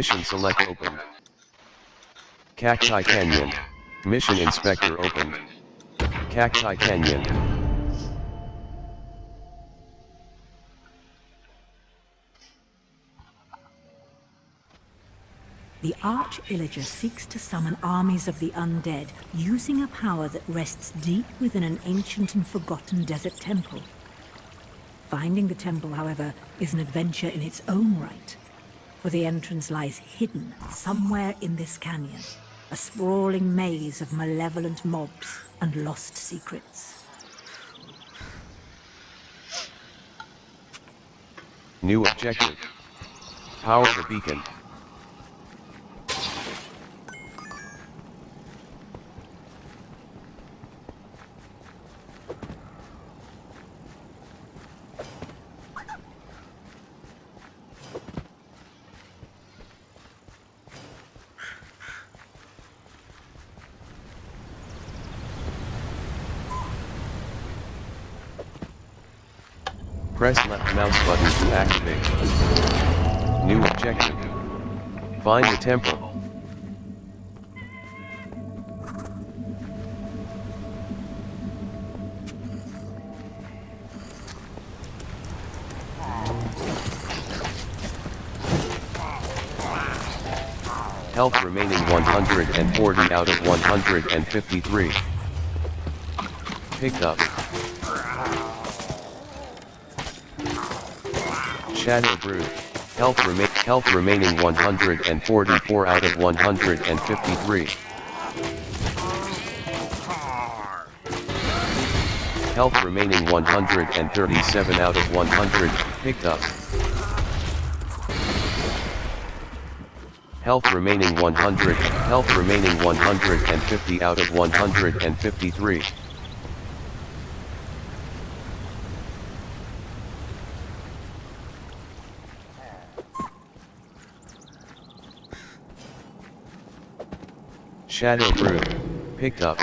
Mission select open. Cacti Canyon. Mission inspector open. Cacti Canyon. The Arch Illager seeks to summon armies of the undead using a power that rests deep within an ancient and forgotten desert temple. Finding the temple, however, is an adventure in its own right, for the entrance lies hidden somewhere in this canyon, a sprawling maze of malevolent mobs and lost secrets. New objective. Power the beacon. Press left mouse button to activate. New objective. Find the temple. Health remaining 140 out of 153. Picked up. Shadow Brew. Health, rema health remaining 144 out of 153. Health remaining 137 out of 100, picked up. Health remaining 100, health remaining 150 out of 153. Shadow Brew, picked up.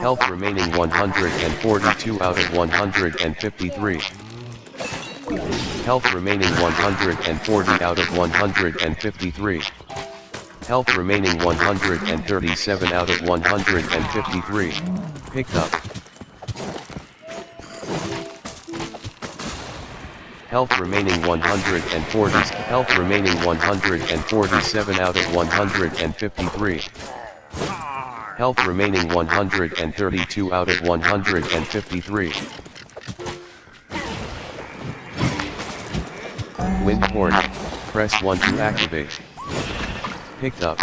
Health remaining 142 out of 153. Health remaining 140 out of 153. Health remaining 137 out of 153. Picked up. Health remaining 140. Health remaining 147 out of 153. Health remaining 132 out of 153. Wind horn. Press 1 to activate. Picked up.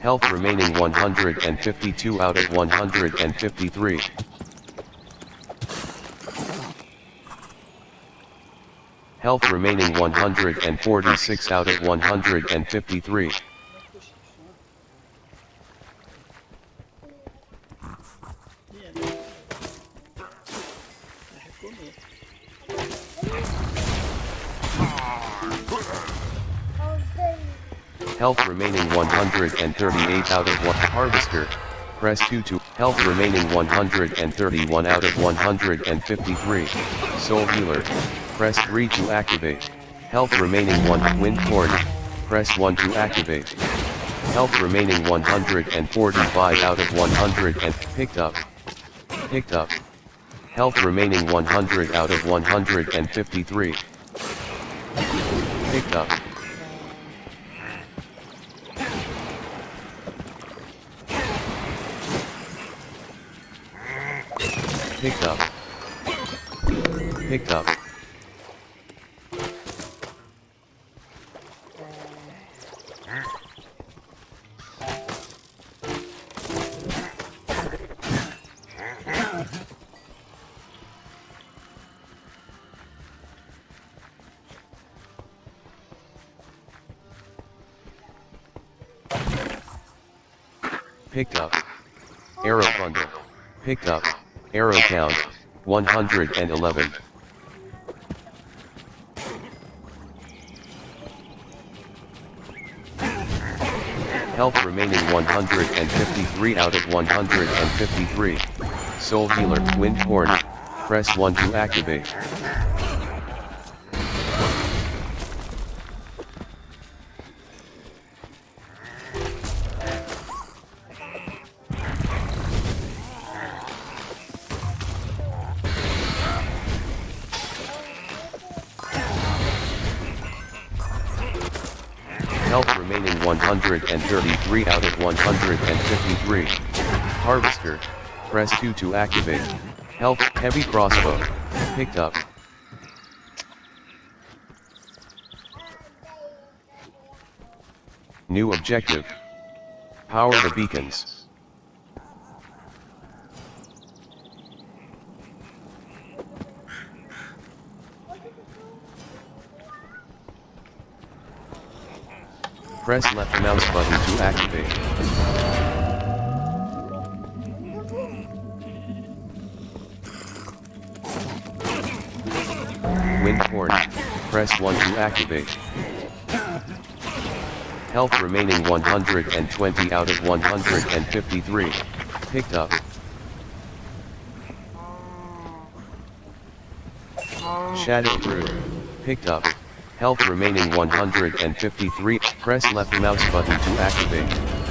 Health remaining 152 out of 153. Health remaining 146 out of 153. 138 out of 1 harvester. Press 2 to health remaining 131 out of 153. Soul healer. Press 3 to activate. Health remaining 1 wind horn. Press 1 to activate. Health remaining 145 out of 100 and picked up. Picked up. Health remaining 100 out of 153. Picked up. Pick up. Pick up. Picked up. Arrow bundle. Picked up. Count. 111. Health remaining 153 out of 153. Soul Healer, Wind Horn. Press 1 to activate. 133 out of 153. Harvester, press 2 to activate. Health, heavy crossbow. Picked up. New objective. Power the beacons. Press left mouse button to activate. Wind horn. Press 1 to activate. Health remaining 120 out of 153. Picked up. Shadow Brew. Picked up. Health remaining 153. Press left mouse button to activate.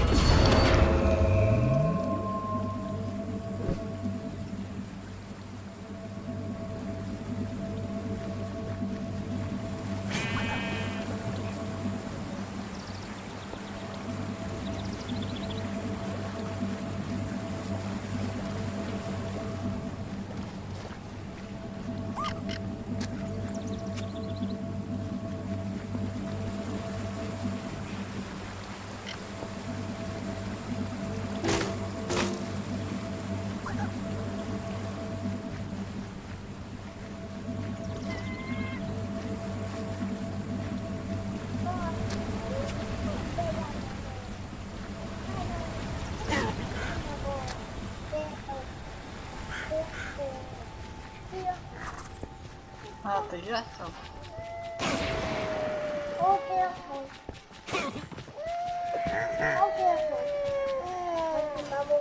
Te gasto.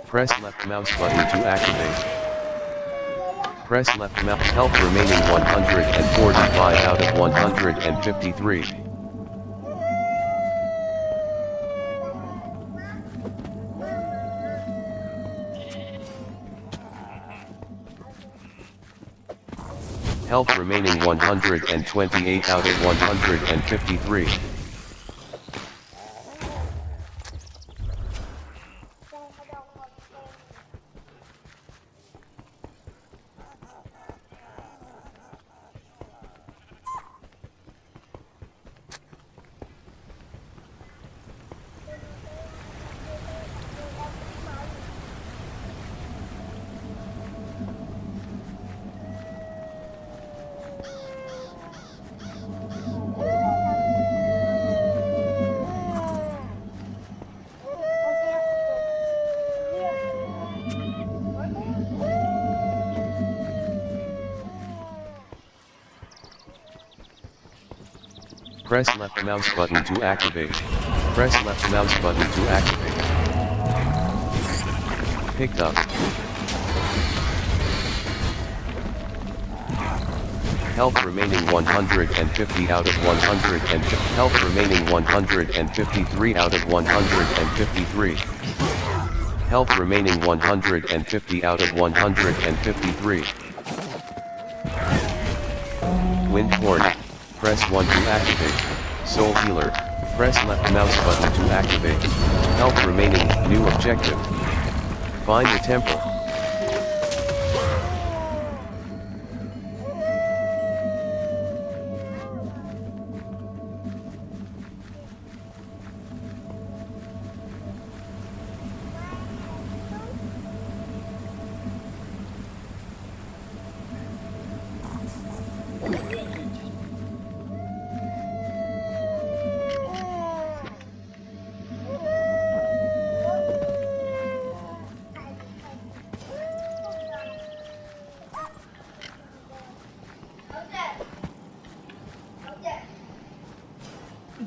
Press left mouse button to activate. Press left mouse health remaining 145 out of 153. Health remaining 128 out of 153. Press left mouse button to activate. Press left mouse button to activate. Picked up. Health remaining 150 out of 150. Health remaining 153 out of 153. Health remaining 150 out of 153. Wind horn. Press 1 to activate. Soul Healer. Press left mouse button to activate. Health remaining. New objective. Find the temple.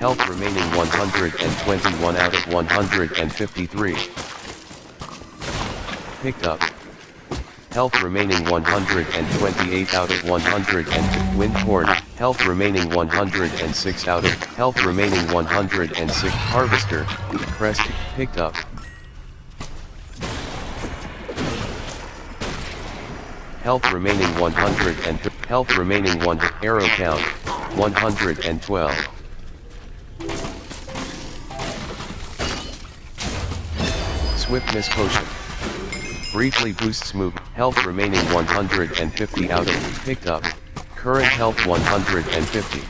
Health remaining 121 out of 153. Picked up. Health remaining 128 out of 100 and. Health remaining 106 out of Health remaining 106 Harvester. Pressed. Picked up. Health remaining 100 and health remaining 1 arrow count 112. Swiftness potion. Briefly boosts move. Health remaining 150 out of picked up. Current health 150.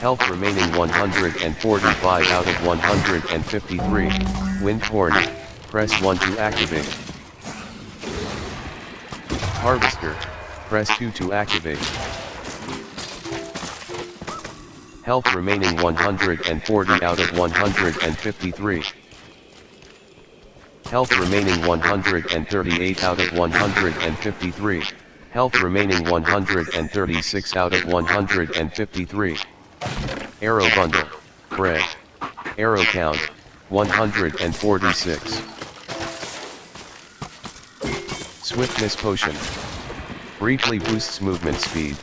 Health remaining 145 out of 153. Windhorn. Press 1 to activate. Harvester. Press 2 to activate. Health remaining 140 out of 153. Health remaining 138 out of 153. Health remaining 136 out of 153. Arrow bundle. Bread. Arrow count. 146. Swiftness potion. Briefly boosts movement speed.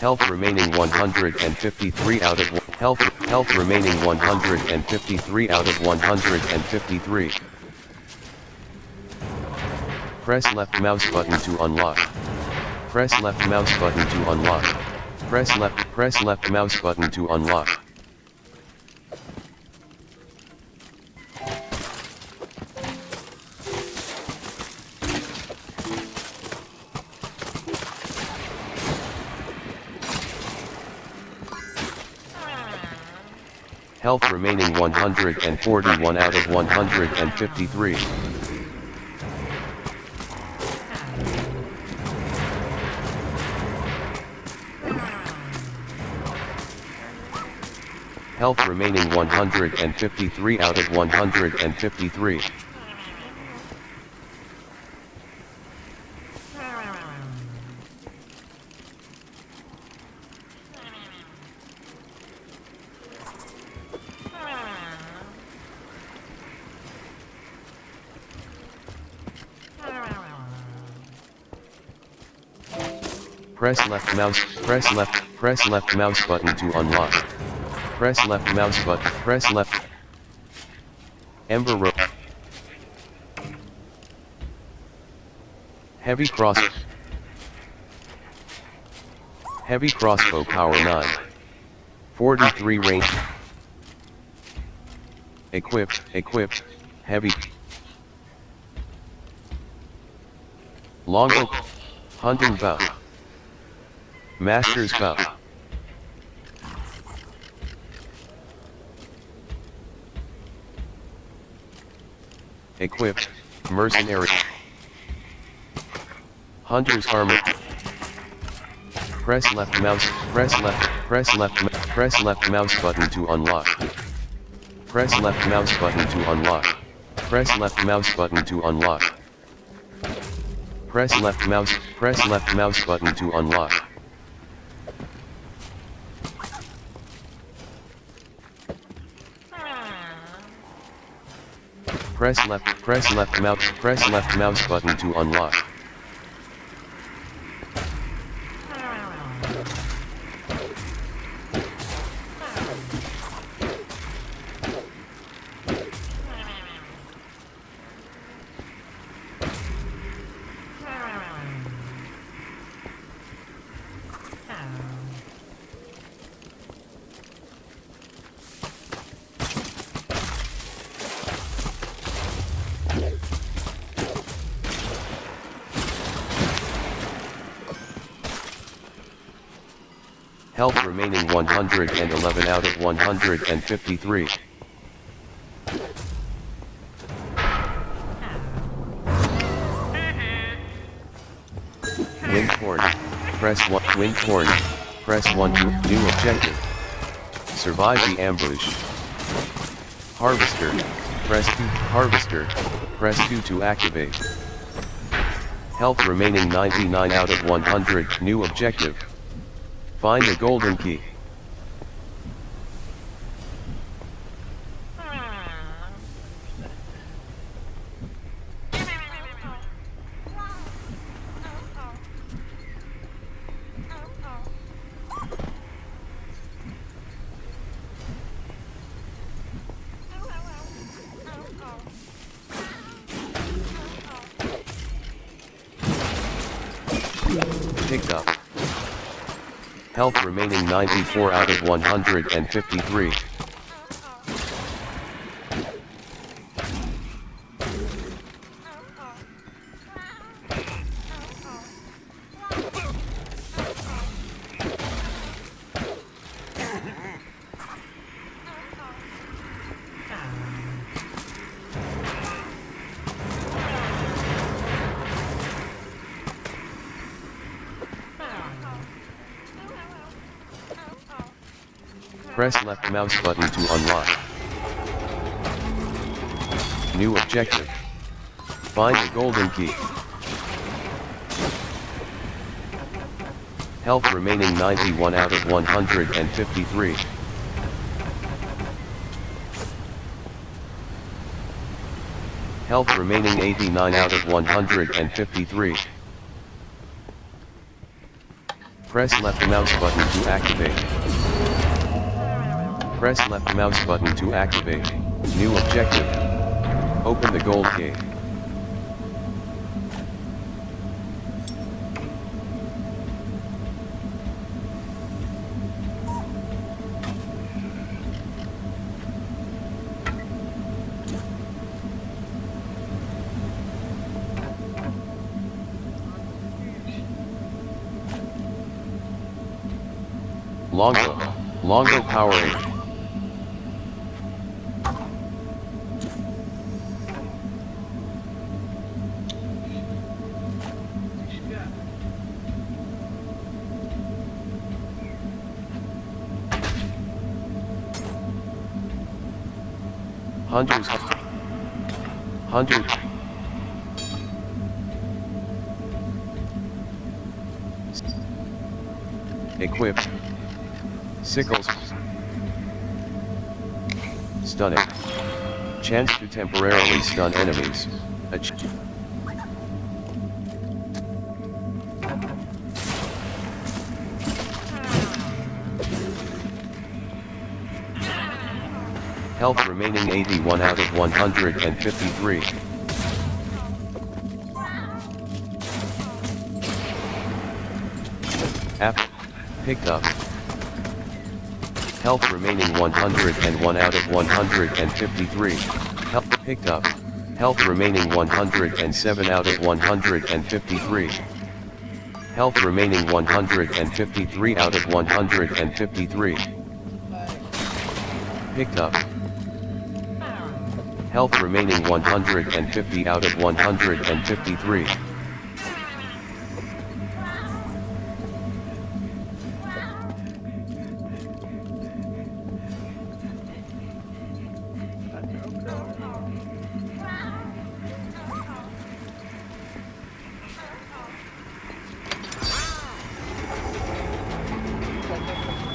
Health remaining 153 out of health health remaining 153 out of 153. Press left mouse button to unlock. Press left mouse button to unlock. Press left press left mouse button to unlock. Health remaining 141 out of 153. Health remaining 153 out of 153. Press left mouse, press left, press left mouse button to unlock. Press left mouse button, press left. Ember Robe. Heavy cross. Heavy crossbow power 9. 43 range. Equipped, equipped, heavy. Longbow. Hunting bow. Master's Cup. Equipped, mercenary. Hunter's armor. Press left mouse, press left, press left, press left mouse button to unlock. Press left mouse button to unlock. Press left mouse button to unlock. Press left mouse, press left mouse button to unlock. Press left, press left mouse, press left mouse button to unlock. Health remaining 111 out of 153. Mm-hmm. Windhorn. Press 1. Windhorn. Press 1 to new objective. Survive the ambush. Harvester. Press 2. Harvester. Press 2 to activate. Health remaining 99 out of 100. New objective. Find the golden key. Picked up. Health remaining 94 out of 153. Press left mouse button to unlock. New objective. Find the golden key. Health remaining 91 out of 153. Health remaining 89 out of 153. Press left mouse button to activate. Press left mouse button to activate. New objective. Open the gold gate. Longo. Longo Powerade. Hunters. Hunter. Equip. Sickles. Stunning. Chance to temporarily stun enemies. Health remaining 81 out of 153. App. Picked up. Health remaining 101 out of 153. Health picked up. Health remaining 107 out of 153. Health remaining 153 out of 153. Picked up. Health remaining 150 out of 153.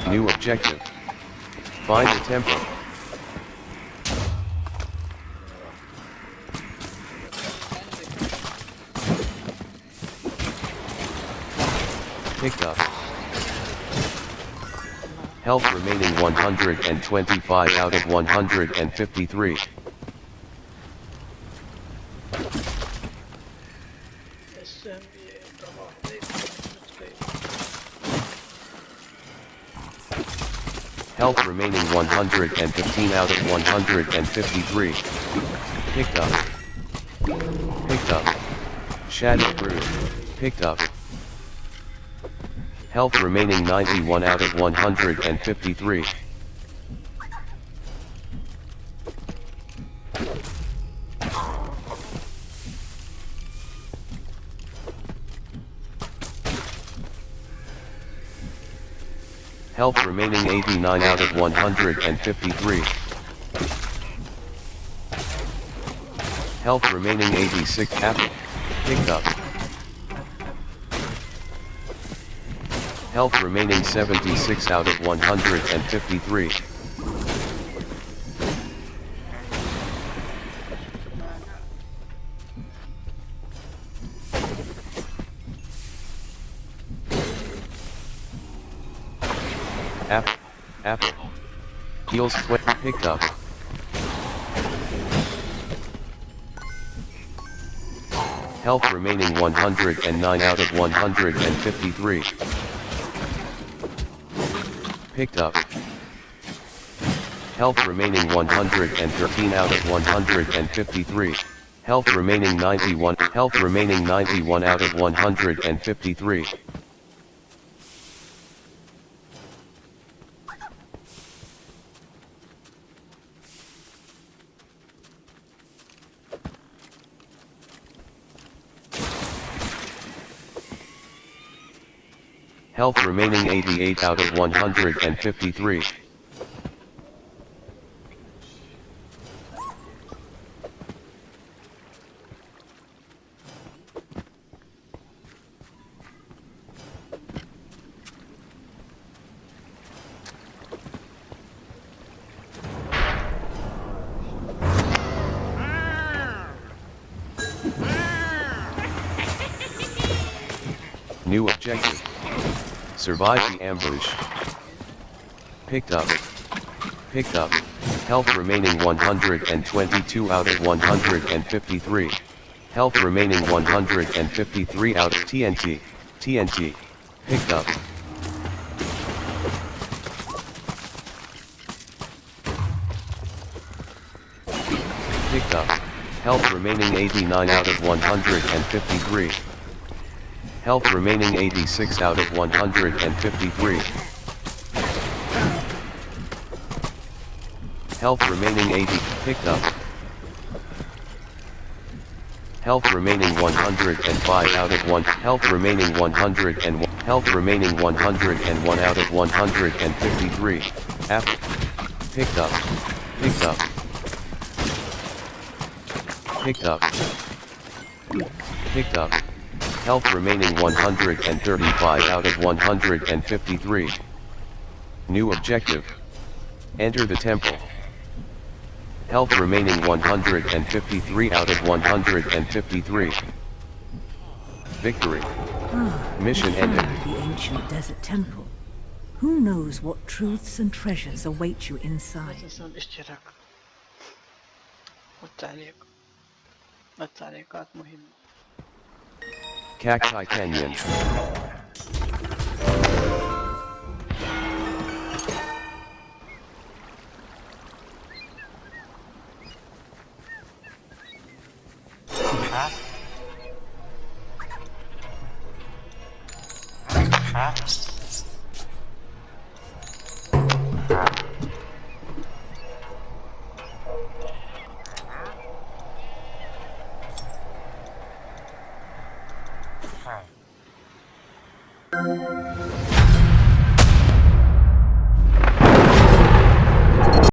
New objective. Find the temple. Picked up. Health remaining 125 out of 153. Health remaining 115 out of 153. Picked up. Picked up. Shadow Brew. Picked up. Health remaining 91 out of 153. Health remaining 89 out of 153. Health remaining 86 apple. Picked up. Health remaining 76 out of 153. Apple. Apple. Heals 20. Picked up. Health remaining 109 out of 153. Picked up. Health remaining 113 out of 153. Health remaining 91. Health remaining 91 out of 153. Health remaining 88 out of 153. New objective. Survive the ambush. Picked up. Picked up. Health remaining 122 out of 153. Health remaining 153 out of TNT. TNT. Picked up. Picked up. Health remaining 89 out of 153. Health remaining 86 out of 153. Health remaining 80, picked up. Health remaining 105 out of 1, health remaining 101, health remaining 101 out of 153. Apple. Picked up. Picked up. Picked up. Picked up. Health remaining 135 out of 153. New objective. Enter the temple. Health remaining 153 out of 153. Victory. Ah, Mission we ended. found the ancient desert temple. Who knows what truths and treasures await you inside? اساسا الاشتراك والتعليق التعليقات مهمة Cacti Canyon.